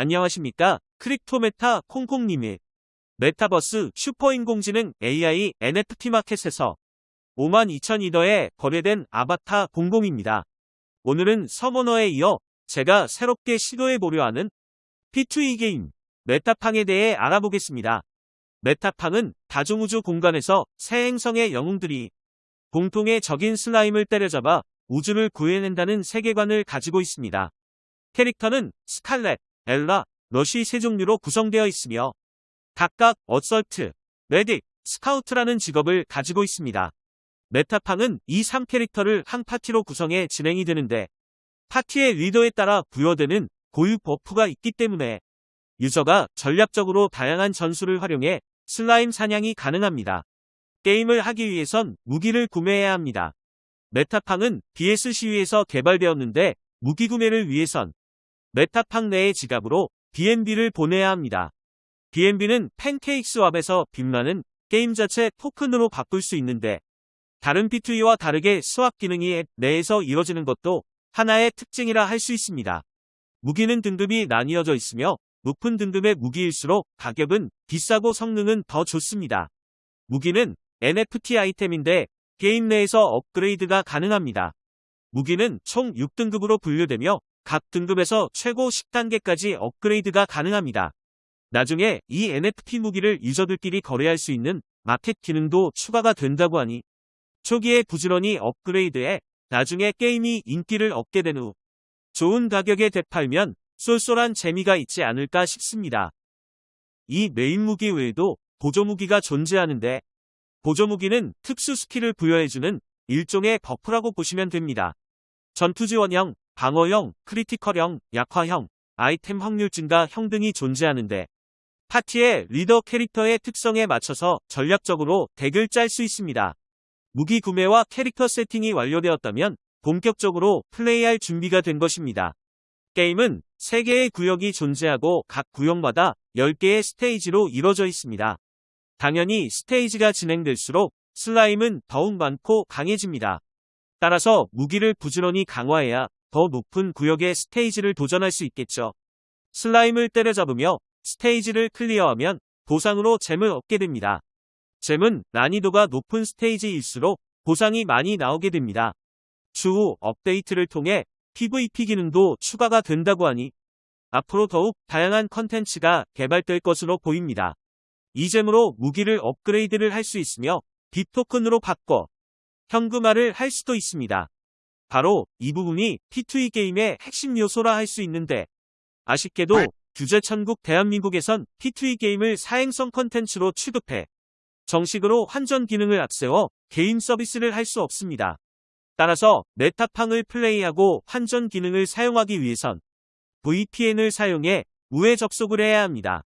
안녕하십니까? 크립토메타 콩콩님의 메타버스 슈퍼인공지능 AI NFT 마켓에서 52,000이더에 거래된 아바타 공공입니다. 오늘은 서머너에 이어 제가 새롭게 시도해보려 하는 P2E 게임 메타팡에 대해 알아보겠습니다. 메타팡은 다중우주 공간에서 세 행성의 영웅들이 공통의 적인 slime을 때려잡아 우주를 구해낸다는 세계관을 가지고 있습니다. 캐릭터는 스칼렛, 엘라, 러쉬 세 종류로 구성되어 있으며 각각 assault, medic, scout라는 직업을 가지고 있습니다. 메타팡은 이 3캐릭터를 한 파티로 구성해 진행이 되는데 파티의 리더에 따라 부여되는 고유 buff가 있기 때문에 user가 전략적으로 다양한 전술을 활용해 슬라임 사냥이 가능합니다. 게임을 하기 위해선 무기를 구매해야 합니다. 메타팡은 BSC 위에서 개발되었는데 무기 구매를 위해선 메타팡 내의 지갑으로 BNB를 보내야 합니다. BNB는 팬케이크 스왑에서 빅이라는 게임 자체 토큰으로 바꿀 수 있는데 다른 P2E와 다르게 swap 기능이 앱 내에서 이뤄지는 것도 하나의 특징이라 할 수 있습니다. 무기는 등급이 나뉘어져 있으며 높은 등급의 무기일수록 가격은 비싸고 성능은 더 좋습니다. 무기는 NFT 아이템인데 게임 내에서 업그레이드가 가능합니다. 무기는 총 6등급으로 분류되며 각 등급에서 최고 10단계까지 업그레이드가 가능합니다. 나중에 이 NFT 무기를 유저들끼리 거래할 수 있는 마켓 기능도 추가가 된다고 하니 초기에 부지런히 업그레이드해 나중에 게임이 인기를 얻게 된 후 좋은 가격에 되팔면 쏠쏠한 재미가 있지 않을까 싶습니다. 이 메인 무기 외에도 보조 무기가 존재하는데 보조 무기는 특수 skill을 부여해주는 일종의 buff라고 보시면 됩니다. 전투 지원형, 방어형, critical형, 약화형, 아이템 확률 증가형 등이 존재하는데 파티의 리더 캐릭터의 특성에 맞춰서 전략적으로 deck을 짤 수 있습니다. 무기 구매와 캐릭터 세팅이 완료되었다면 본격적으로 플레이할 준비가 된 것입니다. 게임은 3개의 구역이 존재하고 각 구역마다 10개의 스테이지로 이뤄져 있습니다. 당연히 스테이지가 진행될수록 slime은 더욱 많고 강해집니다. 따라서 무기를 부지런히 강화해야 더 높은 구역의 스테이지를 도전할 수 있겠죠. slime을 때려잡으며 스테이지를 clear하면 보상으로 gem을 얻게 됩니다. gem은 난이도가 높은 스테이지일수록 보상이 많이 나오게 됩니다. 추후 업데이트를 통해 PVP 기능도 추가가 된다고 하니 앞으로 더욱 다양한 컨텐츠가 개발될 것으로 보입니다. 이 gem으로 무기를 업그레이드를 할 수 있으며 빅토큰으로 바꿔 현금화를 할 수도 있습니다. 바로 이 부분이 P2E 게임의 핵심 요소라 할 수 있는데 아쉽게도 규제천국 대한민국에선 P2E 게임을 사행성 컨텐츠로 취급해 정식으로 환전 기능을 앞세워 게임 서비스를 할 수 없습니다. 따라서 메타팡을 플레이하고 환전 기능을 사용하기 위해선 VPN을 사용해 우회 접속을 해야 합니다.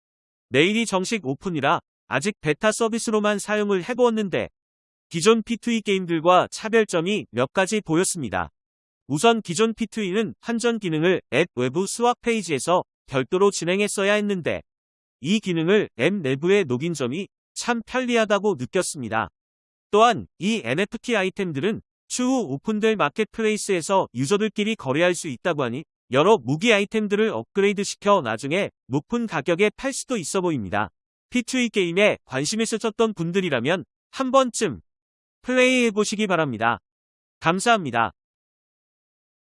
내일이 정식 오픈이라 아직 베타 서비스로만 사용을 해보았는데 기존 P2E 게임들과 차별점이 몇 가지 보였습니다. 우선 기존 P2E는 환전 기능을 앱 외부 swap 페이지에서 별도로 진행했어야 했는데 이 기능을 앱 내부에 녹인 점이 참 편리하다고 느꼈습니다. 또한 이 NFT 아이템들은 추후 오픈될 marketplace에서 user들끼리 거래할 수 있다고 하니 여러 무기 아이템들을 업그레이드 시켜 나중에 높은 가격에 팔 수도 있어 보입니다. P2E 게임에 관심 있으셨던 분들이라면 한 번쯤 플레이해보시기 바랍니다. 감사합니다.